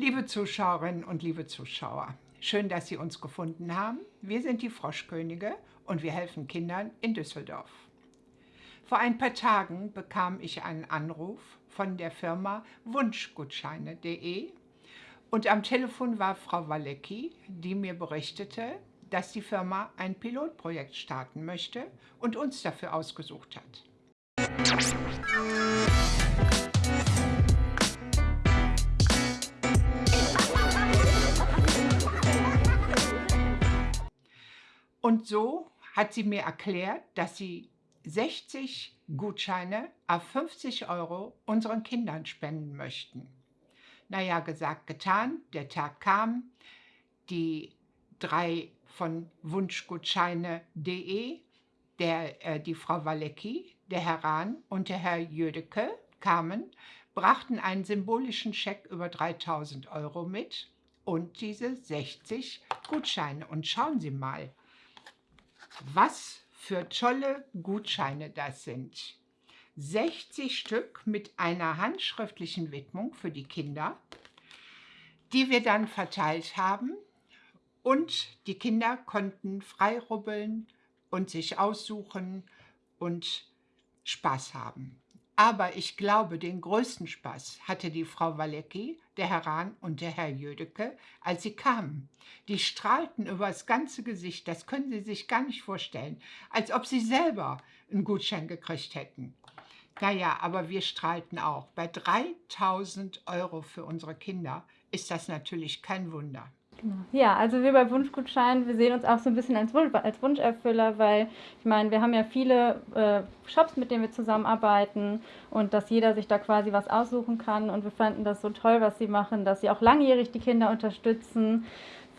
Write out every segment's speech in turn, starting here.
Liebe Zuschauerinnen und liebe Zuschauer, schön, dass Sie uns gefunden haben. Wir sind die Froschkönige und wir helfen Kindern in Düsseldorf. Vor ein paar Tagen bekam ich einen Anruf von der Firma Wunschgutscheine.de und am Telefon war Frau Walecki, die mir berichtete, dass die Firma ein Pilotprojekt starten möchte und uns dafür ausgesucht hat. Und so hat sie mir erklärt, dass sie 60 Gutscheine auf 50 Euro unseren Kindern spenden möchten. Naja, gesagt, getan, der Tag kam, die drei von wunschgutscheine.de, der, äh, die Frau Walecki, der Herr Rahn und der Herr Jödecke kamen, brachten einen symbolischen Scheck über 3000 Euro mit und diese 60 Gutscheine. Und schauen Sie mal, was für tolle Gutscheine das sind. 60 Stück mit einer handschriftlichen Widmung für die Kinder, die wir dann verteilt haben. Und die Kinder konnten frei rubbeln und sich aussuchen und Spaß haben. Aber ich glaube, den größten Spaß hatte die Frau Walecki, der Herr Rahn und der Herr Jödecke, als sie kamen. Die strahlten über das ganze Gesicht, das können Sie sich gar nicht vorstellen, als ob sie selber einen Gutschein gekriegt hätten. Naja, aber wir strahlten auch. Bei 3000 Euro für unsere Kinder ist das natürlich kein Wunder. Genau. Ja, also wir bei Wunschgutschein, wir sehen uns auch so ein bisschen als, Wunsch, als Wunscherfüller, weil ich meine, wir haben ja viele äh, Shops, mit denen wir zusammenarbeiten und dass jeder sich da quasi was aussuchen kann und wir fanden das so toll, was sie machen, dass sie auch langjährig die Kinder unterstützen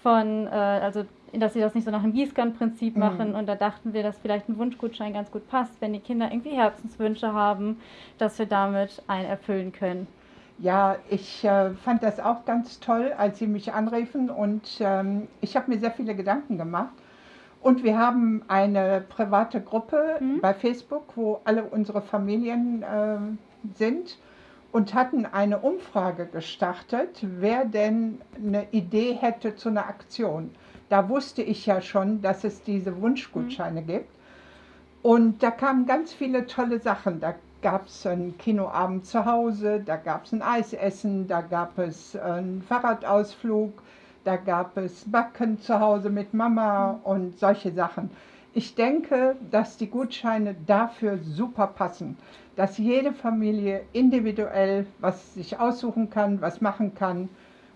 von, äh, also dass sie das nicht so nach dem Gießkannenprinzip mhm. machen mhm. und da dachten wir, dass vielleicht ein Wunschgutschein ganz gut passt, wenn die Kinder irgendwie Herzenswünsche haben, dass wir damit einen erfüllen können. Ja, ich äh, fand das auch ganz toll, als Sie mich anriefen und ähm, ich habe mir sehr viele Gedanken gemacht. Und wir haben eine private Gruppe mhm. bei Facebook, wo alle unsere Familien äh, sind und hatten eine Umfrage gestartet, wer denn eine Idee hätte zu einer Aktion. Da wusste ich ja schon, dass es diese Wunschgutscheine mhm. gibt. Und da kamen ganz viele tolle Sachen. Da gab es einen Kinoabend zu Hause, da gab es ein Eisessen, da gab es einen Fahrradausflug, da gab es Backen zu Hause mit Mama und solche Sachen. Ich denke, dass die Gutscheine dafür super passen, dass jede Familie individuell was sich aussuchen kann, was machen kann.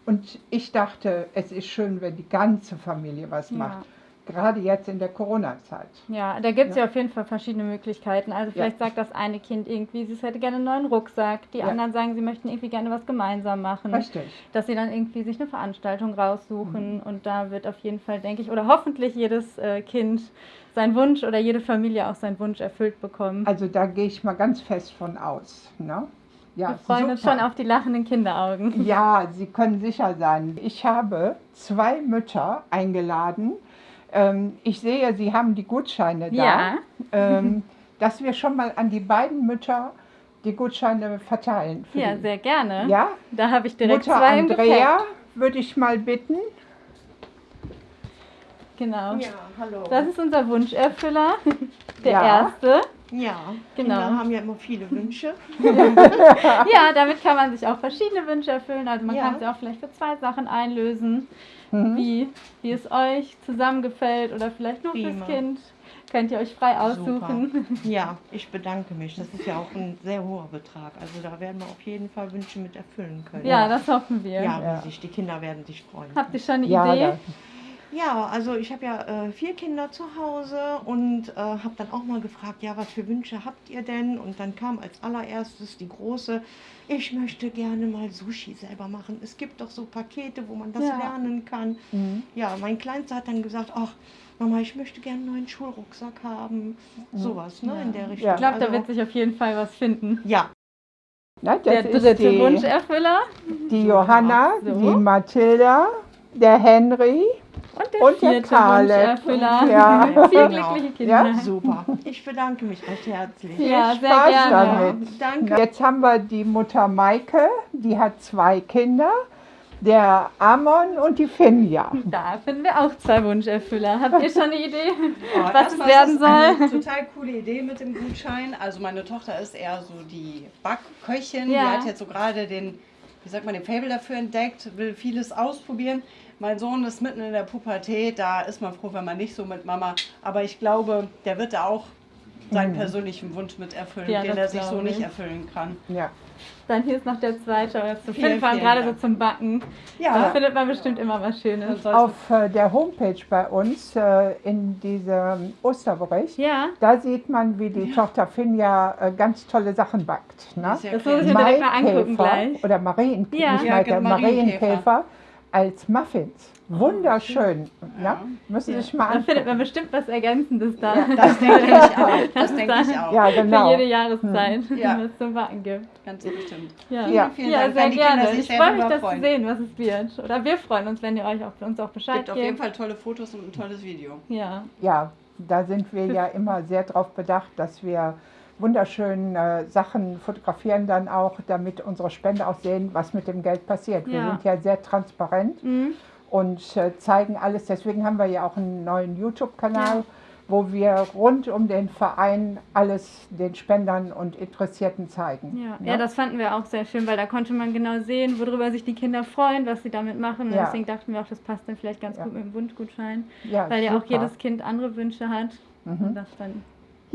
Und ich dachte, es ist schön, wenn die ganze Familie was ja. macht gerade jetzt in der Corona-Zeit. Ja, da gibt es ja. ja. auf jeden Fall verschiedene Möglichkeiten. Also vielleicht ja. sagt das eine Kind irgendwie, sie hätte gerne einen neuen Rucksack. Die ja. anderen sagen, sie möchten irgendwie gerne was gemeinsam machen. Richtig. Dass sie dann irgendwie sich eine Veranstaltung raussuchen. Mhm. Und da wird auf jeden Fall, denke ich, oder hoffentlich jedes äh, Kind seinen Wunsch oder jede Familie auch seinen Wunsch erfüllt bekommen. Also da gehe ich mal ganz fest von aus. Ne? Ja, Wir freuen super. uns schon auf die lachenden Kinderaugen. Ja, Sie können sicher sein. Ich habe zwei Mütter eingeladen, ähm, ich sehe, Sie haben die Gutscheine da. Ja. Ähm, dass wir schon mal an die beiden Mütter die Gutscheine verteilen. ja, die. sehr gerne. Ja? Da habe ich direkt Mutter zwei Andrea würde ich mal bitten. Genau. Ja, hallo. Das ist unser Wunscherfüller, der ja. erste. Ja, genau. Kinder haben ja immer viele Wünsche. ja, damit kann man sich auch verschiedene Wünsche erfüllen. Also man ja. kann sie auch vielleicht für zwei Sachen einlösen mhm. wie, wie es euch zusammengefällt oder vielleicht nur Prima. fürs Kind. Könnt ihr euch frei aussuchen. Super. Ja, ich bedanke mich. Das ist ja auch ein sehr hoher Betrag. Also da werden wir auf jeden Fall Wünsche mit erfüllen können. Ja, das hoffen wir. Ja, ja. die Kinder werden sich freuen. Habt ihr schon eine ja, Idee? Ja. Ja, also ich habe ja äh, vier Kinder zu Hause und äh, habe dann auch mal gefragt, ja, was für Wünsche habt ihr denn? Und dann kam als allererstes die große, ich möchte gerne mal Sushi selber machen. Es gibt doch so Pakete, wo man das ja. lernen kann. Mhm. Ja, mein Kleinster hat dann gesagt, ach, Mama, ich möchte gerne einen neuen Schulrucksack haben. Mhm. Sowas, ne, ja. in der Richtung. Ich glaube, also, da wird sich auf jeden Fall was finden. Ja. Na, der dritte die, Wunscherfüller. Die Johanna, so. die Mathilda, der Henry und der, und der Karle. Ja. Vier genau. glückliche Kinder. Ja, super. Ich bedanke mich recht herzlich. Ja, Viel Spaß sehr gerne. damit. Danke. Jetzt haben wir die Mutter Maike, die hat zwei Kinder. der Amon und die Finja. Da finden wir auch zwei Wunscherfüller. Habt ihr schon eine Idee, Oh, was es werden ist Eine soll? total coole Idee mit dem Gutschein. Also meine Tochter ist eher so die Backköchin. Ja. Die hat jetzt so gerade den, wie sagt man, den Fable dafür entdeckt, will vieles ausprobieren. Mein Sohn ist mitten in der Pubertät, da ist man froh, wenn man nicht so mit Mama. Aber ich glaube, der wird da auch seinen persönlichen Wunsch mit erfüllen, Ja, den das er sich so nicht ich. erfüllen kann. Ja. Dann hier ist noch der zweite. oder zu Vielen, vielen gerade so zum Backen. Da Ja, findet man bestimmt immer was Schönes. Auf äh, der Homepage bei uns äh, in diesem Osterbericht, Ja, da sieht man, wie die Tochter Finja äh, ganz tolle Sachen backt. Ne? ist ja das muss ich mir direkt mal angucken gleich. oder Marienkäfer, Ja. nicht Ja, genau, Marienkäfer. Marienkäfer als Muffins. Wunderschön. Ja. Ne? Müssen Sie Ja. sich mal Da findet man bestimmt was Ergänzendes da. Das denke ich auch. Das denke ich auch. Ja, Für genau. jede Jahreszeit, Ja. was es zum Backen gibt. Ganz bestimmt. Ja, Ja. Vielen ja Dank. sehr Wenn die Kinder gerne. Ich freue mich, das zu freuen. sehen, was es wird. Oder wir freuen uns, wenn ihr euch auch, uns auch Es Bescheid gibt auf jeden. Fall tolle Fotos und ein tolles Video. Ja, Ja, da sind wir ja immer sehr darauf bedacht, dass wir wunderschön äh, Sachen fotografieren dann auch, damit unsere Spender auch sehen, was mit dem Geld passiert. Wir Ja. sind ja sehr transparent Mhm. und äh, zeigen alles. Deswegen haben wir ja auch einen neuen YouTube-Kanal, Ja. wo wir rund um den Verein alles den Spendern und Interessierten zeigen. Ja. Ne? ja, das fanden wir auch sehr schön, weil da konnte man genau sehen, worüber sich die Kinder freuen, was sie damit machen. Und Ja. deswegen dachten wir auch, das passt dann vielleicht ganz Ja. gut mit dem Wunschgutschein, weil ja auch super. jedes Kind andere Wünsche hat. Mhm. Und das dann,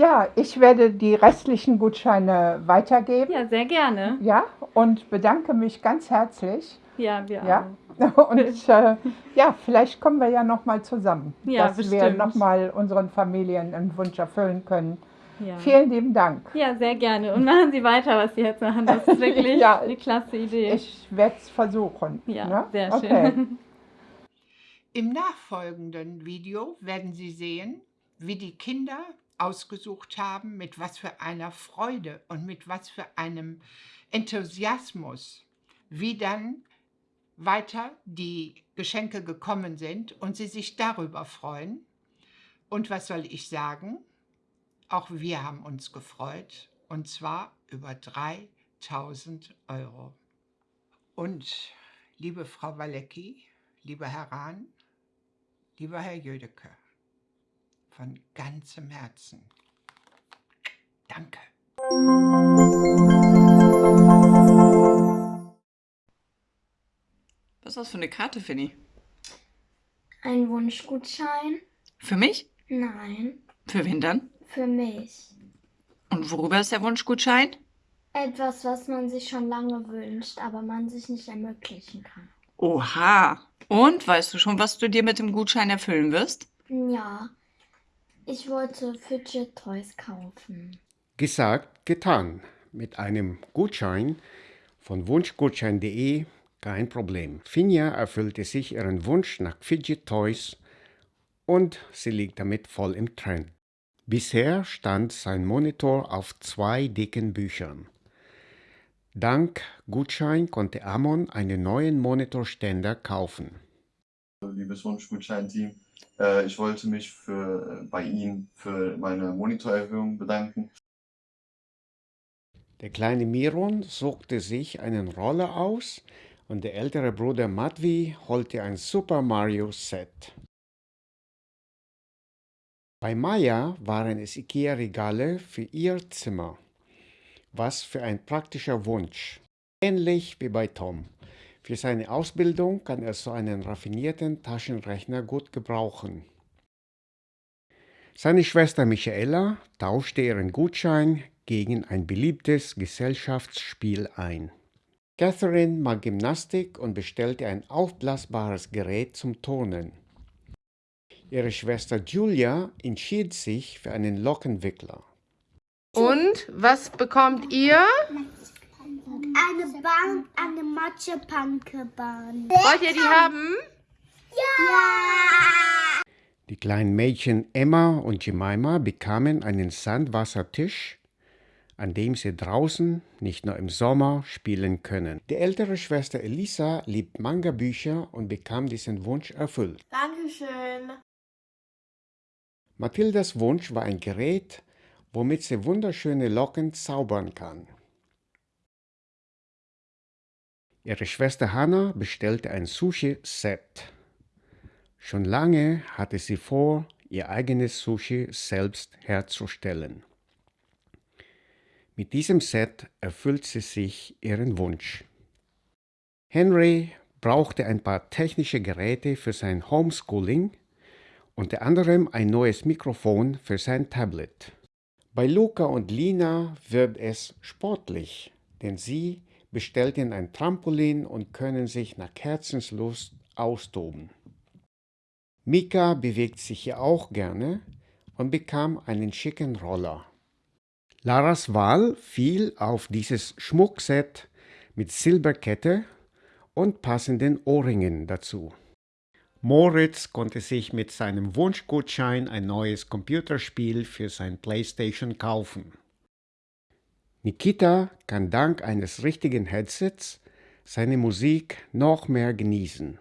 Ja, ich werde die restlichen Gutscheine weitergeben. ja, sehr gerne. Ja, und bedanke mich ganz herzlich. Ja, wir Ja. auch. Und äh, ja, vielleicht kommen wir ja nochmal zusammen, Ja, dass wir bestimmt. nochmal unseren Familien einen Wunsch erfüllen können. Ja. Vielen lieben Dank. ja, sehr gerne. Und machen Sie weiter, was Sie jetzt machen. Das ist wirklich Ja. eine klasse Idee. Ich werde es versuchen. ja, ne? sehr okay. schön. Im nachfolgenden Video werden Sie sehen, wie die Kinder ausgesucht haben, mit was für einer Freude und mit was für einem Enthusiasmus, wie dann weiter die Geschenke gekommen sind und sie sich darüber freuen. Und was soll ich sagen? Auch wir haben uns gefreut, und zwar über 3000 Euro. Und liebe Frau Walecki, lieber Herr Rahn, lieber Herr Jödecke, von ganzem Herzen. Danke. Was ist das für eine Karte, Finny? Ein Wunschgutschein? Für mich? Nein, Für wen dann? für mich. Und worüber ist der Wunschgutschein? Etwas, was man sich schon lange wünscht, aber man sich nicht ermöglichen kann. Oha. Und weißt du schon, was du dir mit dem Gutschein erfüllen wirst? Ja, ich wollte Fidget Toys kaufen. Gesagt, getan. Mit einem Gutschein von wunschgutschein.de kein Problem. Finja erfüllte sich ihren Wunsch nach Fidget Toys und sie liegt damit voll im Trend. Bisher stand sein Monitor auf zwei dicken Büchern. Dank Gutschein konnte Amon einen neuen Monitorständer kaufen. liebes Wunschgutschein-Team. Äh, ich wollte mich für, bei Ihnen für meine Monitorerhöhung bedanken. Der kleine Miron suchte sich einen Roller aus und der ältere Bruder Matvi holte ein Super Mario Set. Bei Maya waren es IKEA-Regale für ihr Zimmer. Was für ein praktischer Wunsch. Ähnlich wie bei Tom. Für seine Ausbildung kann er so einen raffinierten Taschenrechner gut gebrauchen. Seine Schwester Michaela tauschte ihren Gutschein gegen ein beliebtes Gesellschaftsspiel ein. Catherine mag Gymnastik und bestellte ein aufblasbares Gerät zum Turnen. Ihre Schwester Julia entschied sich für einen Lockenwickler. Und was bekommt ihr? Eine Bahn, eine Matschepannke-Bahn. Wollt ihr die haben? Ja! Die kleinen Mädchen Emma und Jemima bekamen einen Sandwassertisch, an dem sie draußen, nicht nur im Sommer, spielen können. Die ältere Schwester Elisa liebt Manga-Bücher und bekam diesen Wunsch erfüllt. Dankeschön. Mathildas Wunsch war ein Gerät, womit sie wunderschöne Locken zaubern kann. Ihre Schwester Hannah bestellte ein Sushi-Set. Schon lange hatte sie vor, ihr eigenes Sushi selbst herzustellen. Mit diesem Set erfüllt sie sich ihren Wunsch. Henry brauchte ein paar technische Geräte für sein Homeschooling, unter anderem ein neues Mikrofon für sein Tablet. Bei Luca und Lina wird es sportlich, denn sie bestellten ein Trampolin und können sich nach Herzenslust austoben. Mika bewegt sich ja auch gerne und bekam einen schicken Roller. Laras Wahl fiel auf dieses Schmuckset mit Silberkette und passenden Ohrringen dazu. Moritz konnte sich mit seinem Wunschgutschein ein neues Computerspiel für sein PlayStation kaufen. Nikita kann dank eines richtigen Headsets seine Musik noch mehr genießen.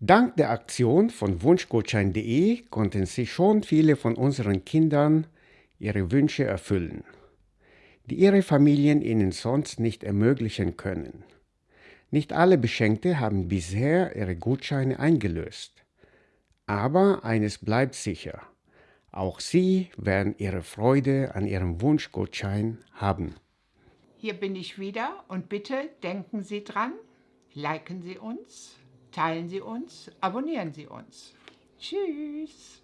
Dank der Aktion von Wunschgutschein.de konnten sich schon viele von unseren Kindern ihre Wünsche erfüllen, die ihre Familien ihnen sonst nicht ermöglichen können. Nicht alle Beschenkte haben bisher ihre Gutscheine eingelöst. Aber eines bleibt sicher. Auch Sie werden Ihre Freude an Ihrem Wunschgutschein haben. Hier bin ich wieder und bitte denken Sie dran, liken Sie uns, teilen Sie uns, abonnieren Sie uns. Tschüss.